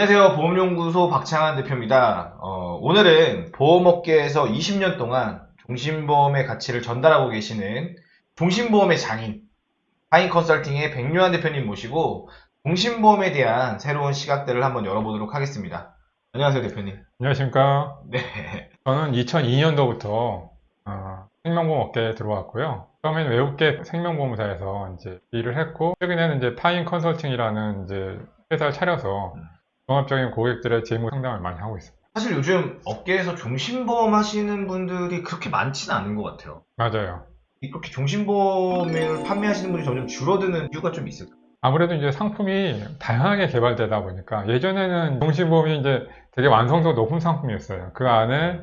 안녕하세요. 보험연구소 박창한 대표입니다. 어, 오늘은 보험업계에서 20년 동안 종신보험의 가치를 전달하고 계시는 종신보험의 장인, 하인 컨설팅의 백요한 대표님 모시고 종신보험에 대한 새로운 시각들을 한번 열어보도록 하겠습니다. 안녕하세요, 대표님. 안녕하십니까. 네. 저는 2002년도부터 어, 생명보험 업계에 들어왔고요. 처음에는 외국계 생명보험사에서 이제 일을 했고, 최근에는 이제 파인 컨설팅이라는 이제 회사를 차려서 음. 종합적인 고객들의 재무 상담을 많이 하고 있습니다. 사실 요즘 업계에서 종신보험 하시는 분들이 그렇게 많지는 않은 것 같아요. 맞아요. 이렇게 종신보험을 판매하시는 분이 점점 줄어드는 이유가 좀 있을까요? 아무래도 이제 상품이 다양하게 개발되다 보니까 예전에는 종신보험이 이제 되게 완성도가 높은 상품이었어요. 그 안에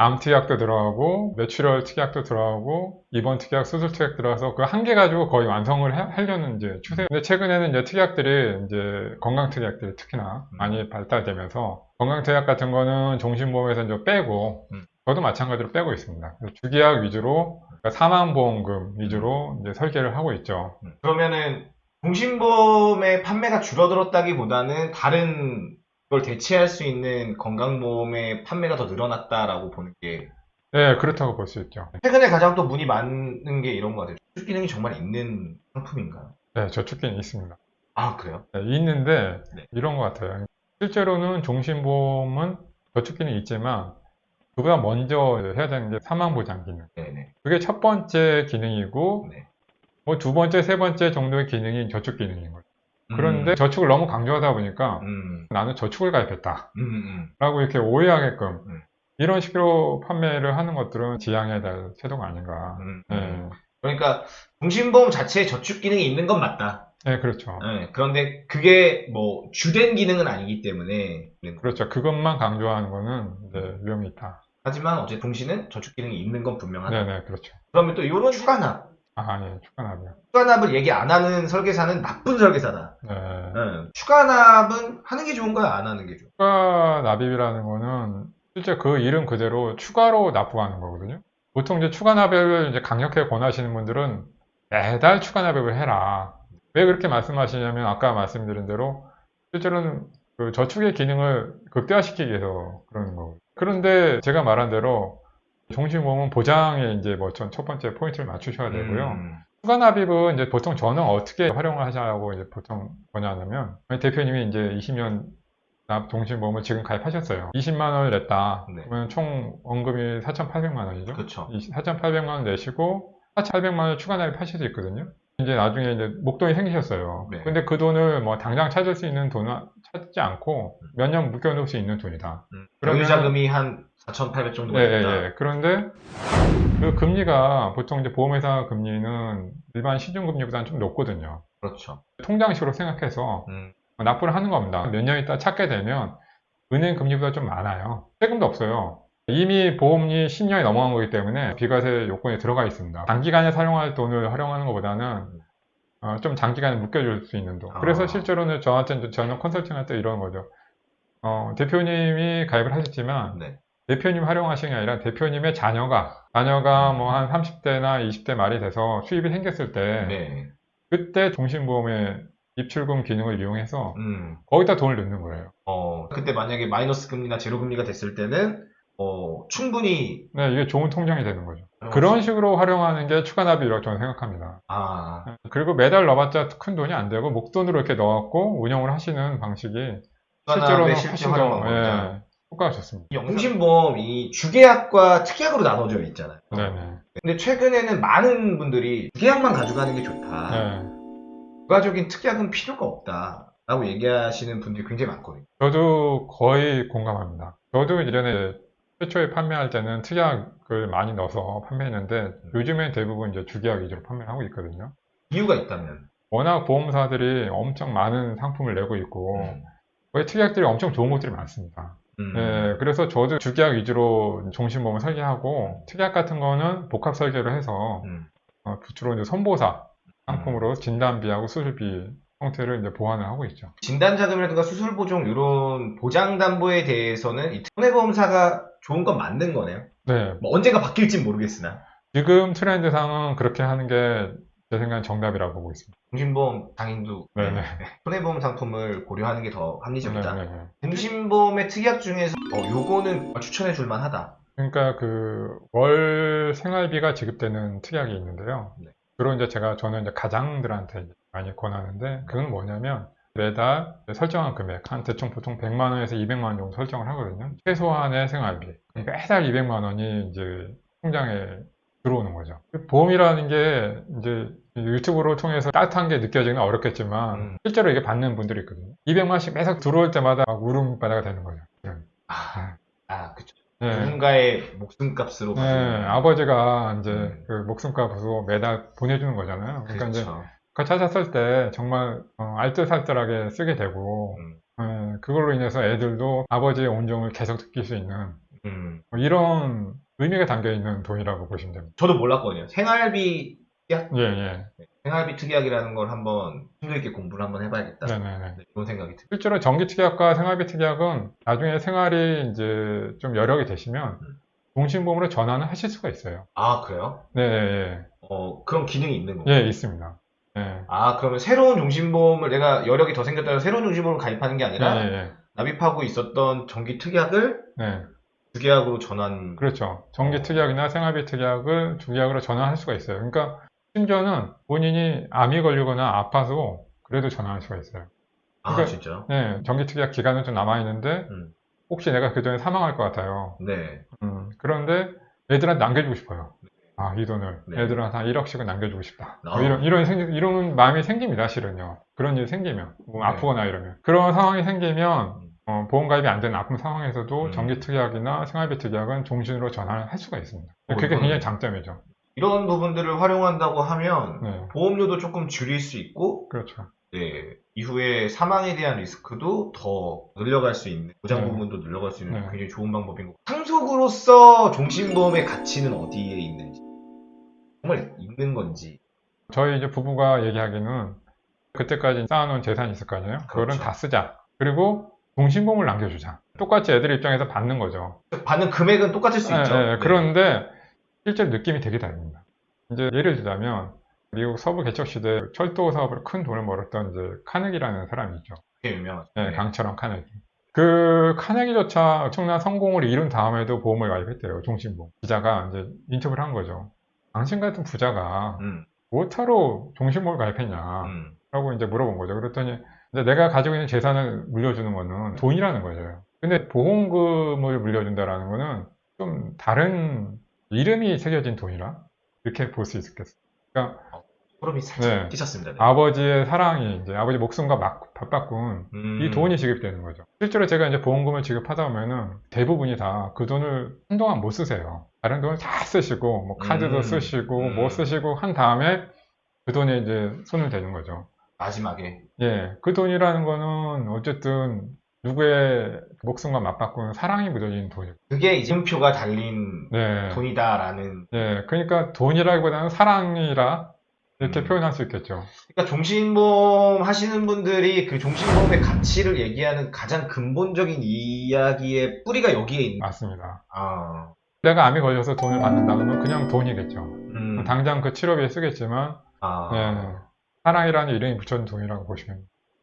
암 특약도 들어가고 뇌출혈 특약도 들어가고 입원 특약, 수술 특약 들어가서 그 한 개 가지고 거의 완성을 해- 하려는 이제 추세. 근데 최근에는 이제 특약들이 이제 건강 특약들이 특히나 음. 많이 발달되면서 건강 특약 같은 거는 종신보험에서 이제 빼고 음. 저도 마찬가지로 빼고 있습니다. 주계약 위주로 그러니까 사망보험금 위주로 이제 설계를 하고 있죠. 음. 그러면은 종신보험의 판매가 줄어들었다기보다는 다른 걸 대체할 수 있는 건강보험의 판매가 더 늘어났다라고 보는 게 네, 그렇다고 볼 수 있죠. 최근에 가장 또 문의 많은 게 이런 거 같아요. 수술 기능이 정말 있는 상품인가요? 네, 저축기는 있습니다. 아 그래요? 네, 있는데 네. 이런 것 같아요. 실제로는 종신보험은 저축기는 있지만 그보다 먼저 해야 되는 게 사망보장 기능. 네네. 그게 첫 번째 기능이고 네. 뭐두 번째, 세 번째 정도의 기능이 저축 기능인 거죠. 음, 그런데 저축을 너무 강조하다 보니까 음, 나는 저축을 가입했다. 음, 음. 라고 이렇게 오해하게끔 음. 이런 식으로 판매를 하는 것들은 지양해야 될 태도가 아닌가. 음, 네, 음. 그러니까 종신보험 자체에 저축 기능이 있는 건 맞다. 네, 그렇죠. 네, 그런데 그게 뭐 주된 기능은 아니기 때문에 그렇죠. 그것만 강조하는 거는 이제 위험이 있다. 하지만 어제 동시는 저축 기능이 있는 건 분명하다. 네 네, 그렇죠. 그러면 또 이런 추가납, 아, 아니, 축하나비요. 추가납을 얘기 안 하는 설계사는 나쁜 설계사다. 네. 네. 추가납은 하는 게 좋은 거야, 안 하는 게 좋아? 추가 납입이라는 거는 실제 그 이름 그대로 추가로 납부하는 거거든요. 보통 이제 추가 납입을 이제 강력하게 권하시는 분들은 매달 추가 납입을 해라. 왜 그렇게 말씀하시냐면 아까 말씀드린 대로 실제로는 그 저축의 기능을 극대화시키기 위해서 그러는 거거든요. 그런데 제가 말한 대로 종신보험은 보장에 이제 뭐 첫 번째 포인트를 맞추셔야 되고요. 음, 추가 납입은 이제 보통 저는 어떻게 활용을 하자고 이제 보통 권하냐면 대표님이 이제 20년 납 종신보험을 지금 가입하셨어요. 20만 원을 냈다. 네. 그러면 총 원금이 4,800만 원이죠. 그렇죠. 4,800만 원 내시고 4,800만 원 추가 납입하실 수 있거든요. 이제 나중에 이제 목돈이 생기셨어요. 네. 근데 그 돈을 뭐 당장 찾을 수 있는 돈은 찾지 않고 몇 년 묶여놓을 수 있는 돈이다. 음. 그러면- 병유자금이 한 4,800 정도 예, 예. 예. 그런데 그 금리가 보통 이제 보험회사 금리는 일반 시중금리보다는 좀 높거든요. 그렇죠. 통장식으로 생각해서 음, 납부를 하는 겁니다. 몇 년 있다 찾게 되면 은행 금리보다 좀 많아요. 세금도 없어요. 이미 보험이 10년이 넘어간 거기 때문에 비과세 요건에 들어가 있습니다. 단기간에 사용할 돈을 활용하는 것보다는 어, 좀 장기간에 묶여줄 수 있는 돈. 그래서 아. 실제로는 저한테 저는 컨설팅 할 때 이런 거죠. 어, 대표님이 가입을 하셨지만 네. 대표님 활용하시는 게 아니라 대표님의 자녀가 자녀가 뭐 한 30대나 20대 말이 돼서 수입이 생겼을 때 네. 그때 종신보험의 입출금 기능을 이용해서 음, 거기다 돈을 넣는 거예요. 어, 그때 만약에 마이너스 금리나 제로 금리가 됐을 때는, 어, 충분히, 네, 이게 좋은 통장이 되는 거죠. 그런 식으로 활용하는 게 추가 납입이라고 저는 생각합니다. 아, 그리고 매달 넣어봤자 큰 돈이 안 되고 목돈으로 이렇게 넣었고 운영을 하시는 방식이 실제로는 훨씬 더. 예, 효과가 좋습니다. 영신보험이 주계약과 특약으로 나눠져 있잖아요. 네네. 근데 최근에는 많은 분들이 주계약만 가져가는 게 좋다. 네. 부가적인 특약은 필요가 없다. 라고 얘기하시는 분들이 굉장히 많거든요. 저도 거의 공감합니다. 저도 이전에 최초에 판매할 때는 특약을 많이 넣어서 판매했는데 요즘엔 대부분 이제 주계약 위주로 판매를 하고 있거든요. 이유가 있다면. 워낙 보험사들이 엄청 많은 상품을 내고 있고 음. 거의 특약들이 엄청 좋은 것들이 많습니다. 음. 예, 그래서 저도 주계약 위주로 종신보험을 설계하고 특약 같은 거는 복합 설계를 해서 음. 어, 주로 이제 선보사 상품으로 진단비하고 수술비 형태를 이제 보완을 하고 있죠. 진단자금이라든가 수술보종 이런 보장담보에 대해서는 이 손해보험사가 좋은 건 맞는 거네요. 네, 뭐 언제가 바뀔지 모르겠으나. 지금 트렌드상은 그렇게 하는 게 제 생각엔 정답이라고 보고 있습니다. 종신보험 장인도 네네. 네, 손해보험 상품을 고려하는 게 더 합리적이다. 네네네. 종신보험의 특약 중에서 어, 요거는 추천해 줄 만하다. 그러니까 그 월 생활비가 지급되는 특약이 있는데요. 네. 주로 이제 제가 저는 이제 가장들한테 많이 권하는데 그건 뭐냐면 매달 설정한 금액 한 대충 보통 100만 원에서 200만 원 정도 설정을 하거든요. 최소한의 생활비. 그러니까 매달 200만 원이 이제 통장에 들어오는 거죠. 보험이라는 게 이제 유튜브로 통해서 따뜻한 게 느껴지는 건 어렵겠지만 음. 실제로 이게 받는 분들이 있거든요. 200만원씩 매석 들어올 때마다 막 울음바다가 되는 거죠. 아, 아 그쵸. 네. 누군가의 목숨값으로 네, 받는. 아버지가 이제 음. 그 목숨값으로 매달 보내주는 거잖아요. 그러니까 이제 그렇죠. 그거 찾았을 때 정말 어, 알뜰살뜰하게 쓰게 되고 음. 예, 그걸로 인해서 애들도 아버지의 온종을 계속 느낄 수 있는 음. 뭐 이런 의미가 담겨 있는 돈이라고 보시면 됩니다. 저도 몰랐거든요. 생활비 예, 예. 생활비 특약이라는 걸 한번 심도 있게 공부를 한번 해봐야겠다. 네네네. 네, 그런 생각이 듭니다. 실제로 정기 특약과 생활비 특약은 나중에 생활이 이제 좀 여력이 되시면 음. 종신보험으로 전환을 하실 수가 있어요. 아 그래요? 네, 예, 어 그런 기능이 있는 거예요. 예, 예, 있습니다. 예. 아 그러면 새로운 종신보험을 내가 여력이 더 생겼다고 새로운 종신보험을 가입하는 게 예, 아니라 예, 예. 납입하고 있었던 정기 특약을 네, 주계약으로 전환. 그렇죠. 정기 특약이나 생활비 특약을 주계약으로 전환할 수가 있어요. 그러니까 심지어는 본인이 암이 걸리거나 아파서 그래도 전환할 수가 있어요. 아 그러니까- 진짜요? 네, 정기 특약 기간은 좀 남아있는데 음. 혹시 내가 그 전에 사망할 것 같아요. 네. 음, 그런데 애들한테 남겨주고 싶어요. 아, 이 돈을 네. 애들한테 한 1억씩은 남겨주고 싶다. 뭐 아. 이런, 이런, 생기, 이런 마음이 생깁니다, 실은요. 그런 일이 생기면. 뭐 네. 아프거나 이러면. 그런 상황이 생기면, 음. 어, 보험 가입이 안 되는 아픈 상황에서도 음. 정기특약이나 생활비 특약은 종신으로 전환을 할 수가 있습니다. 어, 그게 이건- 굉장히 장점이죠. 이런 부분들을 활용한다고 하면 네. 보험료도 조금 줄일 수 있고 그렇죠. 네, 이후에 사망에 대한 리스크도 더 늘려갈 수 있는 보장 네. 부분도 늘려갈 수 있는 네. 굉장히 좋은 방법인 것 같아요. 상속으로서 종신보험의 가치는 어디에 있는지 정말 있는 건지 저희 이제 부부가 얘기하기는 그때까지 쌓아놓은 재산이 있을 거 아니에요? 그거는 그렇죠. 다 쓰자. 그리고 종신보험을 남겨주자. 똑같이 애들 입장에서 받는 거죠. 받는 금액은 똑같을 수 예, 있죠. 예, 네. 그런데 실제로 느낌이 되게 다릅니다. 이제 예를 들자면 미국 서부 개척 시대 철도 사업으로 큰 돈을 벌었던 이제 카네기라는 사람이 있죠. 되게 유명하죠. 예, 네. 강철원 카네기. 그 카네기조차 엄청난 성공을 이룬 다음에도 보험을 가입했대요. 종신보험. 기자가 이제 인터뷰를 한 거죠. 당신 같은 부자가 음, 뭐하러 종신보험을 가입했냐? 음. 라고 이제 물어본 거죠. 그랬더니 내가 가지고 있는 재산을 물려주는 거는 돈이라는 거죠. 근데 보험금을 물려준다라는 거는 좀 다른 이름이 새겨진 돈이라 이렇게 볼 수 있겠어요. 그러니까 소름이 살짝 네. 끼쳤습니다. 네. 아버지의 사랑이 이제 아버지 목숨과 막 맞바꾼 음. 이 돈이 지급되는 거죠. 실제로 제가 이제 보험금을 지급하다 보면은 대부분이 다 그 돈을 한동안 못 쓰세요. 다른 돈을 다 쓰시고 뭐 카드도 음. 쓰시고 음. 뭐 쓰시고 한 다음에 그 돈에 이제 손을 대는 거죠. 마지막에 예, 그 돈이라는 거는 어쨌든 누구의 목숨과 맞바꾸는 사랑이 묻어진 돈이고. 그게 이제 표가 달린 네. 돈이다라는 예, 그러니까 돈이라기보다는 사랑이라 이렇게 음. 표현할 수 있겠죠. 그러니까 종신보험 하시는 분들이 그 종신보험의 가치를 얘기하는 가장 근본적인 이야기의 뿌리가 여기에 있는 맞습니다. 아, 내가 암이 걸려서 돈을 받는다 그러면 그냥 돈이겠죠. 음, 당장 그 치료비에 쓰겠지만, 아, 예, 사랑이라는 이름이 붙여진 돈이라고 보시면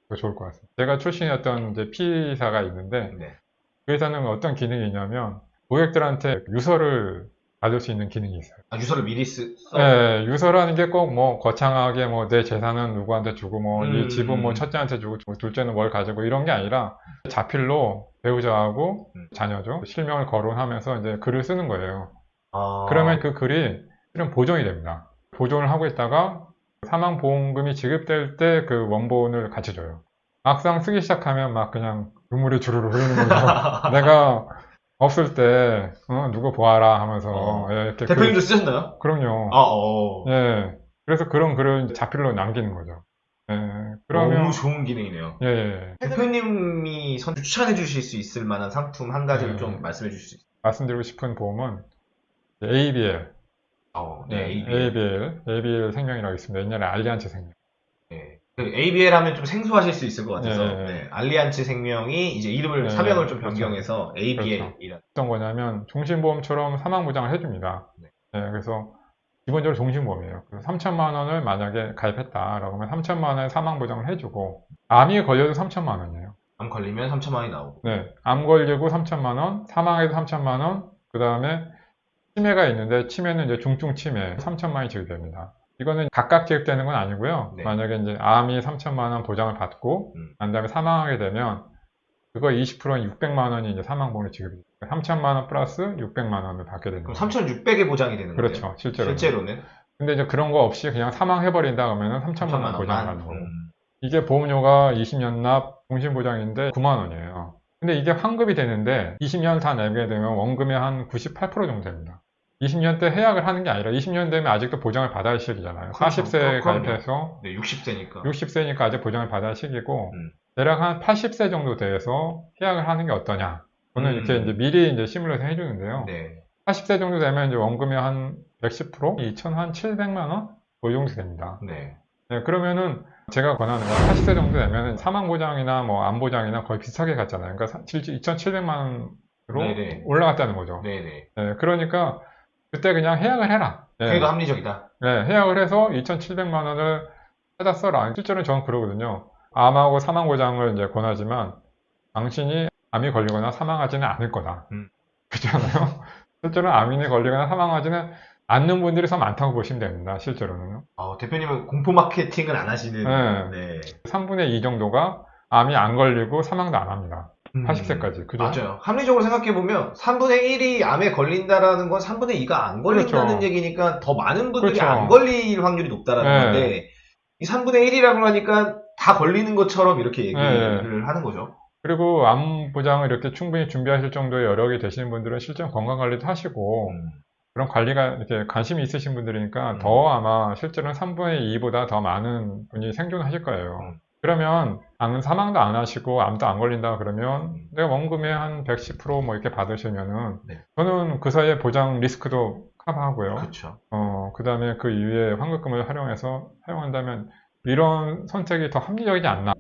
더 좋을 것 같습니다. 제가 출신이었던 이제 P사가 있는데, 네. 그 회사는 어떤 기능이 있냐면, 고객들한테 유서를 받을 수 있는 기능이 있어요. 아, 유서를 미리 쓰, 써. 예, 유서라는 게 꼭 뭐 거창하게 뭐 내 재산은 누구한테 주고 뭐이 음. 집은 뭐 첫째한테 주고 뭐 둘째는 뭘 가지고 이런 게 아니라 자필로 배우자하고 음. 자녀죠 실명을 거론하면서 이제 글을 쓰는 거예요. 아, 그러면 그 글이 실은 보존이 됩니다. 보존을 하고 있다가 사망보험금이 지급될 때 그 원본을 같이 줘요. 막상 쓰기 시작하면 막 그냥 눈물이 주르르 흐르는 거죠. 내가 없을 때 어, 누구 보아라 하면서 어. 예, 이렇게 대표님도 글- 쓰셨나요? 그럼요. 아, 어. 예. 그래서 그런 글을 자필로 남기는 거죠. 예. 그러면, 너무 좋은 기능이네요. 예, 예. 대표님이 선 추천해 주실 수 있을 만한 상품 한 가지를 네. 좀 말씀해 주실 수 있어요? 말씀드리고 싶은 보험은 ABL. 어, 네, 네, ABL. ABL. ABL 생명이라고 있습니다. 옛날에 알리안츠 생명. 네. 그 ABL 하면 좀 생소하실 수 있을 것 같아서 네. 네. 알리안츠 생명이 이제 이름을 네, 사명을 좀 그렇죠. 변경해서 ABL이라는 어떤 거냐면 종신보험처럼 사망 보장을 해줍니다. 네. 네, 그래서 기본적으로 종신보험이에요. 그래서 3천만 원을 만약에 가입했다라고 하면 3천만 원의 사망 보장을 해주고 암이 걸려도 3천만 원이에요. 암 걸리면 3천만 원이 나오고. 네, 암 걸리고 3천만 원, 사망해도 3천만 원, 그 다음에 치매가 있는데 치매는 이제 중증 치매 3천만 원이 지급됩니다. 이거는 각각 지급되는 건 아니고요. 네. 만약에 이제 암이 3천만 원 보장을 받고 음. 난 다음에 사망하게 되면 그거 20%는 600만 원이 이제 사망보험이 지급이 돼요. 3천만 원 플러스 600만 원을 받게 되는 그럼 거죠. 3,600에 보장이 되는 거예요? 그렇죠, 실제로. 실제로는 근데 이제 그런 거 없이 그냥 사망해 버린다 그러면은 3천만 3천만 원 보장을. 받는 거고. 음. 이게 보험료가 20년 납 종신보장인데 9만 원이에요. 근데 이게 환급이 되는데 20년 다 내게 되면 원금의 한 98% 정도 됩니다. 20년 때 해약을 하는 게 아니라 20년 되면 아직도 보장을 받아야 할 시기잖아요. 그렇죠. 40세에 그럼요. 가입해서 네, 60세니까. 60세니까 아직 보장을 받아야 할 시기고 음. 대략 한 80세 정도 돼서 해약을 하는 게 어떠냐. 저는 음. 이렇게 이제 미리 이제 시뮬레이션 해주는데요. 네. 80세 정도 되면 이제 원금의 한 110%, 2,700만 원? 그 정도 됩니다. 네. 네, 그러면은 제가 권하는 건 80세 정도 되면 사망 보장이나 뭐 암보장이나 거의 비슷하게 갔잖아요. 그러니까 2,700만 원으로 네네. 올라갔다는 거죠. 네네. 네, 그러니까 그때 그냥 해약을 해라. 네, 그게 더 합리적이다. 네, 해약을 해서 2,700만 원을 써라. 실제로는 저는 그러거든요. 암하고 사망 보장을 이제 권하지만 당신이 암이 걸리거나 사망하지는 않을 거다. 음. 그렇잖아요. 실제로는 암이 걸리거나 사망하지는 않는 분들이 더 많다고 보시면 됩니다. 실제로는. 어, 대표님은 공포 마케팅을 안 하시는. 네. 네. 3분의 2 정도가 암이 안 걸리고 사망도 안 합니다. 음. 80세까지. 그죠? 맞아요. 합리적으로 생각해보면 3분의 1이 암에 걸린다라는 건 3분의 2가 안 걸린다는 그렇죠. 얘기니까 더 많은 분들이 그렇죠. 안 걸릴 확률이 높다라는 네. 건데 이 3분의 1이라고 하니까 다 걸리는 것처럼 이렇게 얘기를 네. 하는 거죠. 그리고 암 보장을 이렇게 충분히 준비하실 정도의 여력이 되시는 분들은 실제 건강 관리도 하시고 음. 그런 관리가 이렇게 관심이 있으신 분들이니까 음. 더 아마 실제로는 3분의 2보다 더 많은 분이 생존하실 거예요. 음. 그러면 암 사망도 안 하시고 암도 안 걸린다 그러면 음. 내가 원금의 한 110%뭐 이렇게 받으시면은 네. 저는 그 사이에 보장 리스크도 커버하고요. 그렇죠. 어, 그 다음에 그 이후에 환급금을 활용해서 사용한다면 이런 선택이 더 합리적이지 않나.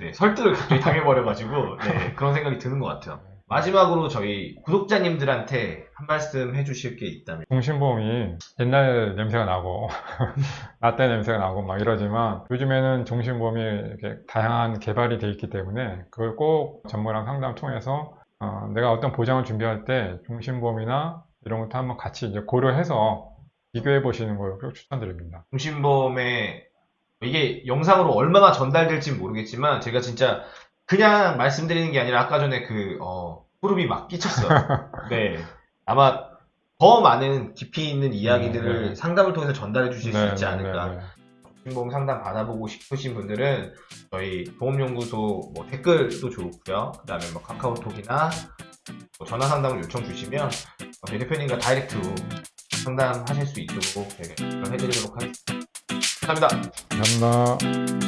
네, 설득을 갑자기 당해버려가지고 네, 그런 생각이 드는 것 같아요. 마지막으로 저희 구독자님들한테 한 말씀 해주실 게 있다면 종신보험이 옛날 냄새가 나고, 라떼 냄새가 나고 막 이러지만 요즘에는 종신보험이 이렇게 다양한 개발이 돼 있기 때문에 그걸 꼭 전문랑 상담 통해서 어, 내가 어떤 보장을 준비할 때 종신보험이나 이런 것도 한번 같이 이제 고려해서 비교해 보시는 걸 꼭 추천드립니다. 중심보험에 이게 영상으로 얼마나 전달될지 모르겠지만 제가 진짜 그냥 말씀드리는 게 아니라 아까 전에 그 어, 소름이 막 끼쳤어요. 네. 아마 더 많은 깊이 있는 이야기들을 네, 네. 상담을 통해서 전달해 주실 수 네, 있지 네, 않을까. 네, 네. 상담 받아보고 싶으신 분들은 저희 보험연구소 뭐 댓글도 좋고요. 그 다음에 뭐 카카오톡이나 뭐 전화 상담을 요청 주시면 저희 대표님과 다이렉트로 상담하실 수 있도록 해드리도록 하겠습니다. 감사합니다. 감사합니다.